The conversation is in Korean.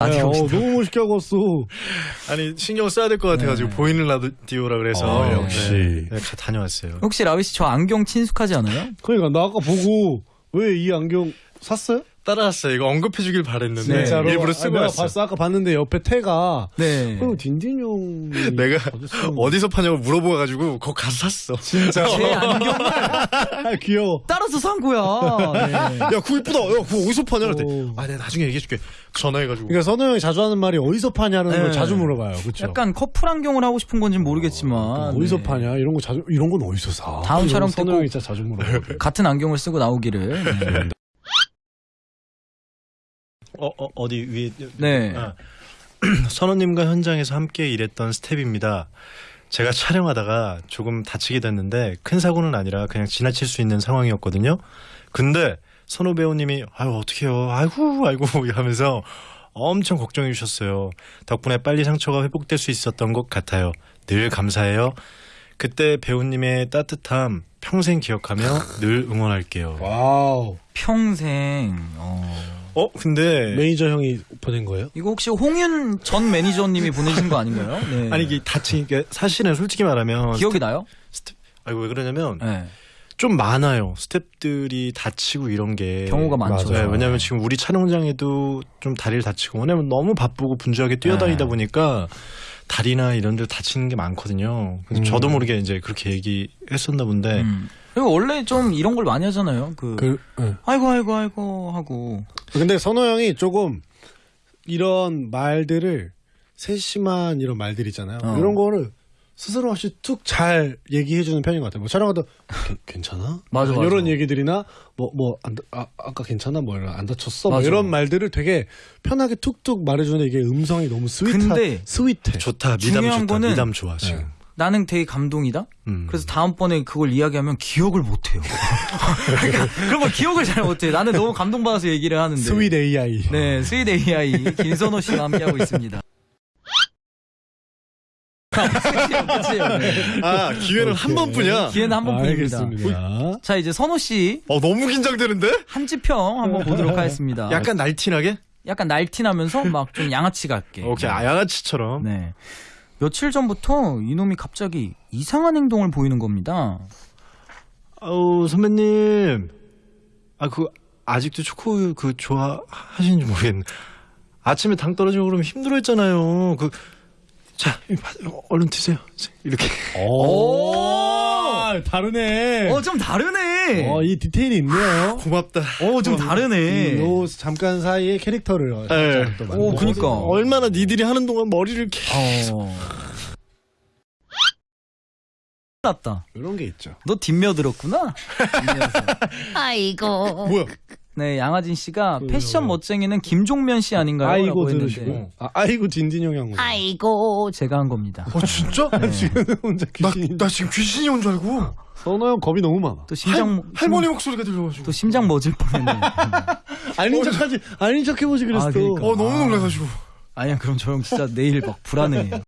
라디오 어. 너무 멋있게 하고 왔어. 아니 신경 써야 될 것 같아가지고 네. 보이는 라디오라 그래서 어, 네. 역시. 네, 가- 다녀왔어요. 혹시 라비 씨 저 안경 친숙하지 않아요? 그러니까 나 아까 보고 왜 이 안경 샀어요? 따라왔어요. 이거 언급해주길 바랬는데 네. 진짜로? 일부러 아, 쓰고 내가 왔어. 봤어. 아까 봤는데 옆에 태가 네. 그럼 딘딘 형이 내가 어디서 파냐고 물어봐가지고 거기 가서 샀어. 진짜 제 안경을 아, 귀여워. 따라서 산 거야. 네. 야 그거 이쁘다. 야 그거 어디서 파냐 그랬더니 오. 아 내가 나중에 얘기해줄게. 전화해가지고. 그러니까 선호 형이 자주 하는 말이 어디서 파냐는 네. 걸 자주 물어봐요. 그렇죠? 약간 커플 안경을 하고 싶은 건지 모르겠지만 어 디서 네. 파냐 이런 거 자주 이런 건 어디서 사? 다음 이런 촬영 거 선호 때 형이 진짜 자주 물어봐. 같은 안경을 쓰고 나오기를. 네. 어, 어 어디 위에. 네. 아. 선우님과 현장에서 함께 일했던 스텝입니다. 제가 촬영하다가 조금 다치게 됐는데 큰 사고는 아니라 그냥 지나칠 수 있는 상황이었거든요. 근데 선호 배우님이 아유 어떡해요 아이고 아이고 하면서 엄청 걱정해 주셨어요. 덕분에 빨리 상처가 회복될 수 있었던 것 같아요. 늘 감사해요. 그때 배우님의 따뜻함 평생 기억하며 늘 응원할게요. wow. 평생. 어. 어 근데 매니저 형이 보낸 거예요? 이거 혹시 홍윤 전 매니저님이 보내신 거 아닌가요? 네. 아니 이게 다친 게 사실은 솔직히 말하면 기억이 나요? 스텝 아이고 왜 그러냐면 네. 좀 많아요. 스탭들이 다치고 이런 게 경우가 많죠. 네, 왜냐하면 지금 우리 촬영장에도 좀 다리를 다치고 왜냐면 너무 바쁘고 분주하게 뛰어다니다 네. 보니까 다리나 이런 데 다치는 게 많거든요. 그래서 음. 저도 모르게 이제 그렇게 얘기했었나 본데 음. 그리고 원래 좀 이런 걸 많이 하잖아요. 그, 그, 응. 아이고 아이고 아이고 하고 근데 선호 형이 조금 이런 말들을 세심한 이런 말들 있잖아요. 어. 이런 거를 스스럼 없이 툭 잘 얘기해주는 편인 것 같아요. 뭐 촬영하다 괜- 괜찮아? 맞아, 맞아. 이런 얘기들이나 뭐 뭐 아, 아까 괜찮아 뭐 이런 안 다쳤어 뭐 맞아. 이런 말들을 되게 편하게 툭툭 말해주는 이게 음성이 너무 스윗하 근데 스윗해. 좋다 미담 중요한 좋다 거는- 미담 좋아 지금. 네. 나는 되게 감동이다. 음. 그래서 다음번에 그걸 이야기하면 기억을 못해요. 그러니까 그런 걸 기억을 잘 못해. 나는 너무 감동받아서 얘기를 하는데. sweet AI. 네, sweet AI 김선호 씨와 함께하고 있습니다. 끝이에요. 네. 아 기회는 한 오케이. 번뿐이야. 기회는 한 번뿐입니다. 알겠습니다. 자, 이제 선호 씨 어 너무 긴장되는데? 한지평 한번 보도록 하겠습니다. 약간 날티나게? 약간 날티나면서 막 좀 양아치 같게. 오케이 아, 양아치처럼. 네. 며칠 전부터 이놈이 갑자기 이상한 행동을 보이는 겁니다. 아우 선배님. 아 그 아직도 초코 그 좋아하시는지 모르겠네. 아침에 당 떨어지고 그러면 힘들어했잖아요. 그 자 얼른 드세요. 이렇게. 오, 다르네. 어, 좀 다르네. 어, 이 디테일이 있네요. 고맙다 어, 좀 다르네. 요 잠깐 사이에 캐릭터를 네. 또 오, 만들어서. 그니까. 얼마나 니들이 하는 동안 머리를 이렇게 어. 났다. 이런 게 있죠. 너 뒷며 들었구나. 아이고. 뭐야 네, 양하진 씨가 왜요, 패션? 멋쟁이는 김종면 씨 아닌가요? 아이고 들으시고. 아, 아이고 딘딘 형이 한 거. 아이고. 제가 한 겁니다. 어 진짜? 지금 혼자 나, 귀신이. 나 지금 귀신이 온 줄 알고 선호 형 겁이 너무 많아. 또 심장 할, 할머니 목소리가 들려가지고 또 심장 멎을 뻔했네. 아닌 척하지, 아닌 척 해보지 그랬어. 아, 그러니까. 어 너무 놀라가지고 아니야, 그럼 저 형 진짜 내일 막 불안해.